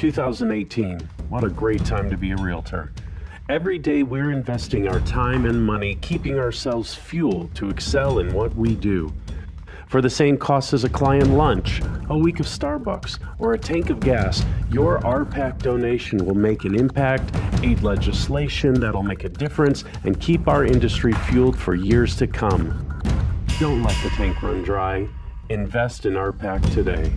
2018. What a great time to be a realtor. Every day we're investing our time and money, keeping ourselves fueled to excel in what we do. For the same cost as a client lunch, a week of Starbucks, or a tank of gas, your RPAC donation will make an impact, aid legislation that'll make a difference, and keep our industry fueled for years to come. Don't let the tank run dry. Invest in RPAC today.